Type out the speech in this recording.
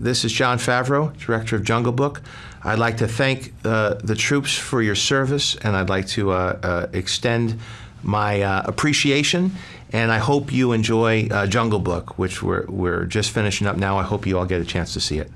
this is Jon Favreau, Director of Jungle Book. I'd like to thank uh, the troops for your service, and I'd like to uh, uh extend my uh, appreciation. And I hope you enjoy uh, Jungle Book, which we're, we're just finishing up now. I hope you all get a chance to see it.